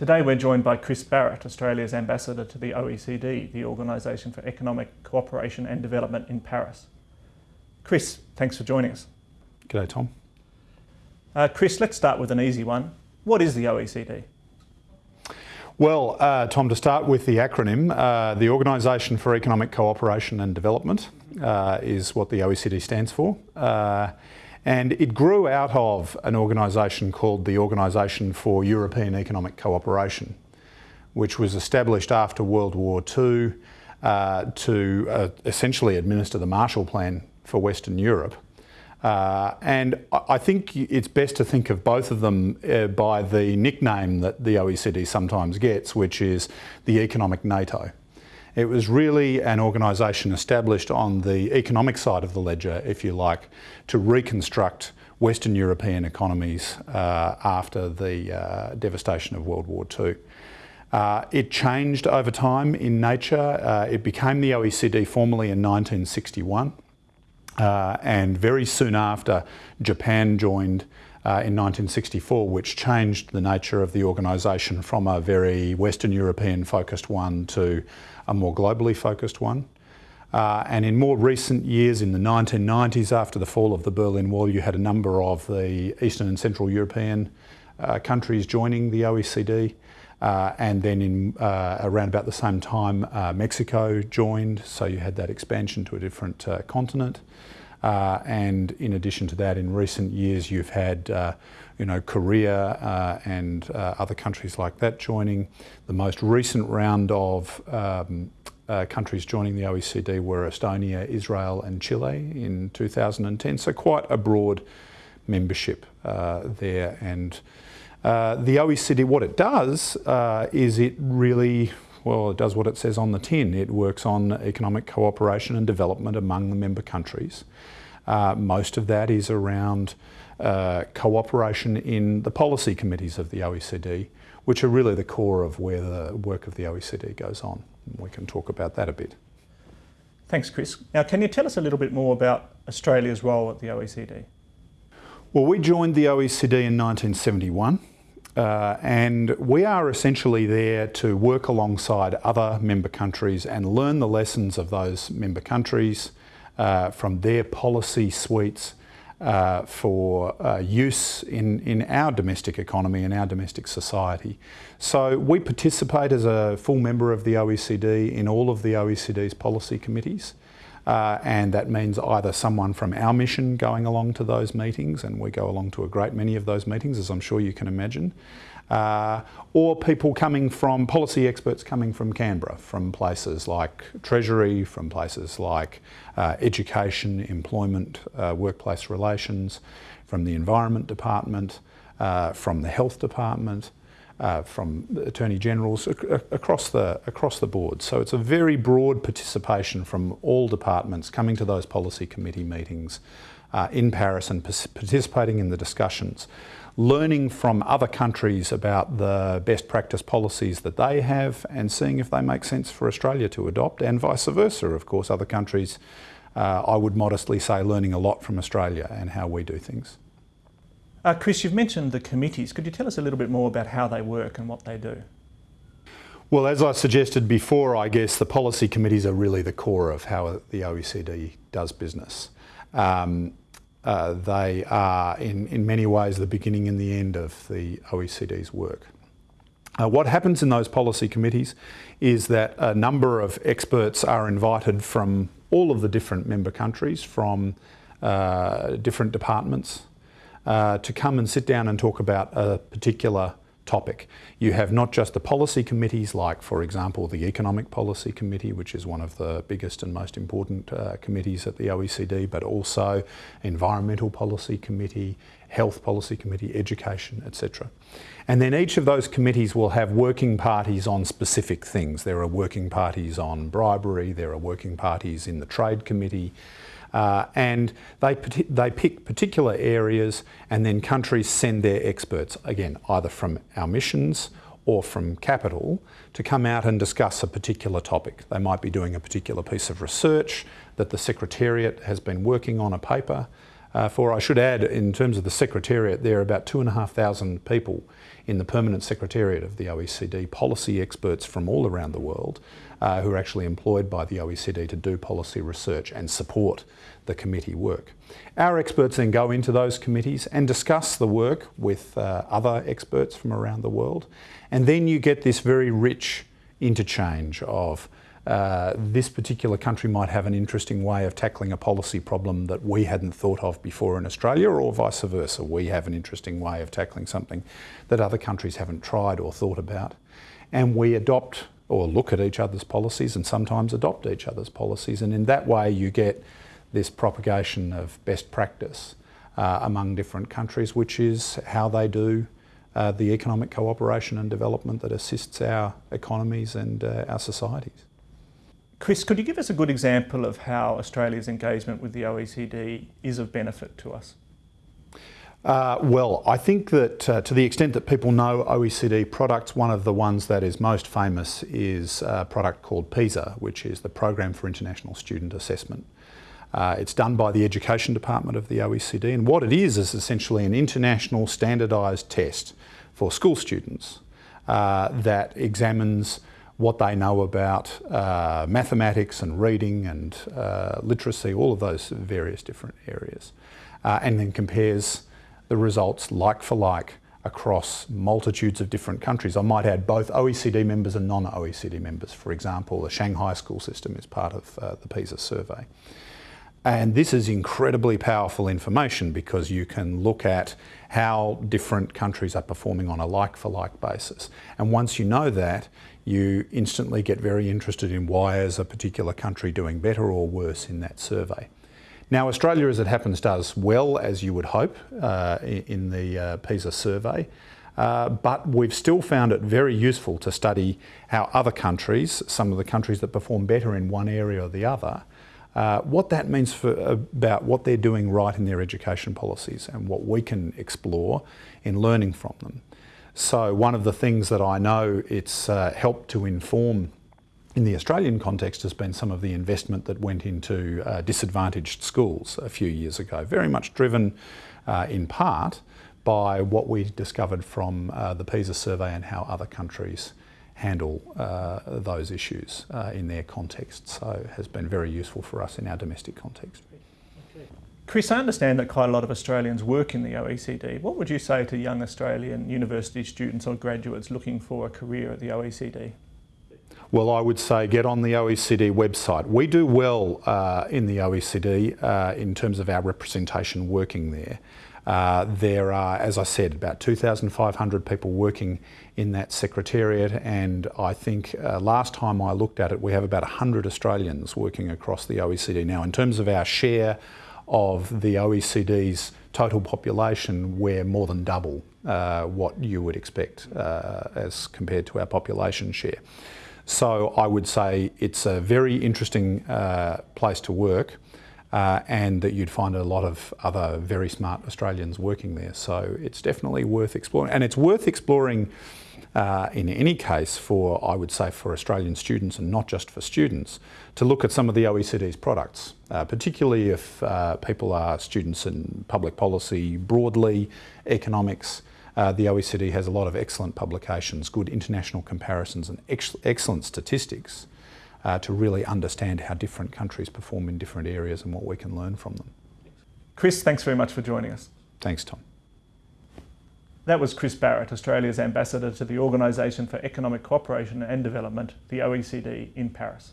Today we're joined by Chris Barrett, Australia's ambassador to the OECD, the Organisation for Economic Cooperation and Development in Paris. Chris, thanks for joining us. G'day, Tom. Uh, Chris, let's start with an easy one. What is the OECD? Well, uh, Tom, to start with the acronym, uh, the Organisation for Economic Cooperation and Development uh, is what the OECD stands for. And it grew out of an organisation called the Organisation for European Economic Cooperation, which was established after World War II uh, to uh, essentially administer the Marshall Plan for Western Europe. Uh, and I think it's best to think of both of them uh, by the nickname that the OECD sometimes gets, which is the economic NATO. It was really an organisation established on the economic side of the ledger, if you like, to reconstruct Western European economies uh, after the uh, devastation of World War II. Uh, it changed over time in nature. Uh, it became the OECD formally in 1961 uh, and very soon after Japan joined uh, in 1964, which changed the nature of the organisation from a very Western European focused one to a more globally focused one. Uh, and in more recent years, in the 1990s, after the fall of the Berlin Wall, you had a number of the Eastern and Central European uh, countries joining the OECD. Uh, and then in uh, around about the same time, Mexico joined, so you had that expansion to a different uh, and in addition to that, in recent years, you've had you know, Korea uh, and uh, other countries like that joining. The most recent round of um, uh, countries joining the OECD were Estonia, Israel and Chile in 2010, so quite a broad membership uh, there. And uh, the OECD, what it does uh, is it really well, it does what it says on the tin. It works on economic cooperation and development among the member countries. most of that is around uh, cooperation in the policy committees of the OECD, which are really the core of where the work of the OECD goes on. We can talk about that a bit. Thanks, Chris. Now, can you tell us a little bit more about Australia's role at the OECD? Well, we joined the OECD in 1971. Uh, and we are essentially there to work alongside other member countries and learn the lessons of those member countries uh, from their policy suites uh, for uh, use in, in our domestic economy and our domestic society. So we participate as a full member of the OECD in all of the OECD's policy committees. Uh, and that means either someone from our mission going along to those meetings, and we go along to a great many of those meetings, as I'm sure you can imagine, uh, or people coming from, policy experts coming from Canberra, from places like Treasury, from places like uh, education, employment, uh, workplace relations, from the Environment Department, uh, from the Health Department, uh, from Attorney Generals across the, across the board. So it's a very broad participation from all departments coming to those policy committee meetings uh, in Paris and participating in the discussions learning from other countries about the best practice policies that they have and seeing if they make sense for Australia to adopt and vice versa. Of course, other countries, uh, I would modestly say, learning a lot from Australia and how we do things. Uh, Chris, you've mentioned the committees. Could you tell us a little bit more about how they work and what they do? Well, as I suggested before, I guess the policy committees are really the core of how the OECD does business. Um, uh, they are in, in many ways the beginning and the end of the OECD's work. Uh, what happens in those policy committees is that a number of experts are invited from all of the different member countries, from uh, different departments, uh, to come and sit down and talk about a particular topic. You have not just the policy committees like, for example, the Economic Policy Committee, which is one of the biggest and most important uh, committees at the OECD, but also Environmental Policy Committee, Health Policy Committee, Education, etc. And then each of those committees will have working parties on specific things. There are working parties on bribery, there are working parties in the Trade Committee, uh, and they, they pick particular areas and then countries send their experts, again, either from our missions or from capital, to come out and discuss a particular topic. They might be doing a particular piece of research that the Secretariat has been working on a paper Uh, for I should add, in terms of the Secretariat, there are about 2,500 people in the permanent Secretariat of the OECD, policy experts from all around the world uh, who are actually employed by the OECD to do policy research and support the committee work. Our experts then go into those committees and discuss the work with uh, other experts from around the world. And then you get this very rich interchange of uh, this particular country might have an interesting way of tackling a policy problem that we hadn't thought of before in Australia, or vice versa. We have an interesting way of tackling something that other countries haven't tried or thought about. And we adopt or look at each other's policies and sometimes adopt each other's policies. And in that way, you get this propagation of best practice uh, among different countries, which is how they do uh, the economic cooperation and development that assists our economies and uh, our societies. Chris, could you give us a good example of how Australia's engagement with the OECD is of benefit to us? Uh, well, I think that uh, to the extent that people know OECD products, one of the ones that is most famous is a product called PISA, which is the Program for International Student Assessment. Uh, it's done by the Education Department of the OECD, and what it is is essentially an international standardised test for school students uh, that examines what they know about uh, mathematics and reading and uh, literacy, all of those various different areas, uh, and then compares the results like for like across multitudes of different countries. I might add both OECD members and non-OECD members. For example, the Shanghai school system is part of uh, the PISA survey. And this is incredibly powerful information because you can look at how different countries are performing on a like for like basis. And once you know that, you instantly get very interested in why is a particular country doing better or worse in that survey. Now Australia, as it happens, does well, as you would hope, uh, in the uh, PISA survey. Uh, but we've still found it very useful to study how other countries, some of the countries that perform better in one area or the other, uh, what that means for, about what they're doing right in their education policies and what we can explore in learning from them. So one of the things that I know it's uh, helped to inform in the Australian context has been some of the investment that went into uh, disadvantaged schools a few years ago, very much driven uh, in part by what we discovered from uh, the PISA survey and how other countries handle uh, those issues uh, in their context. So has been very useful for us in our domestic context. Chris, I understand that quite a lot of Australians work in the OECD. What would you say to young Australian university students or graduates looking for a career at the OECD? Well, I would say get on the OECD website. We do well uh, in the OECD uh, in terms of our representation working there. Uh, there are, as I said, about 2,500 people working in that secretariat and I think uh, last time I looked at it we have about 100 Australians working across the OECD. Now in terms of our share of the OECD's total population we're more than double uh, what you would expect uh, as compared to our population share. So I would say it's a very interesting uh, place to work uh, and that you'd find a lot of other very smart Australians working there. So it's definitely worth exploring. And it's worth exploring uh, in any case for, I would say, for Australian students and not just for students, to look at some of the OECD's products, uh, particularly if uh, people are students in public policy broadly, economics, uh, the OECD has a lot of excellent publications, good international comparisons and ex excellent statistics uh, to really understand how different countries perform in different areas and what we can learn from them. Chris, thanks very much for joining us. Thanks, Tom. That was Chris Barrett, Australia's ambassador to the Organisation for Economic Cooperation and Development, the OECD, in Paris.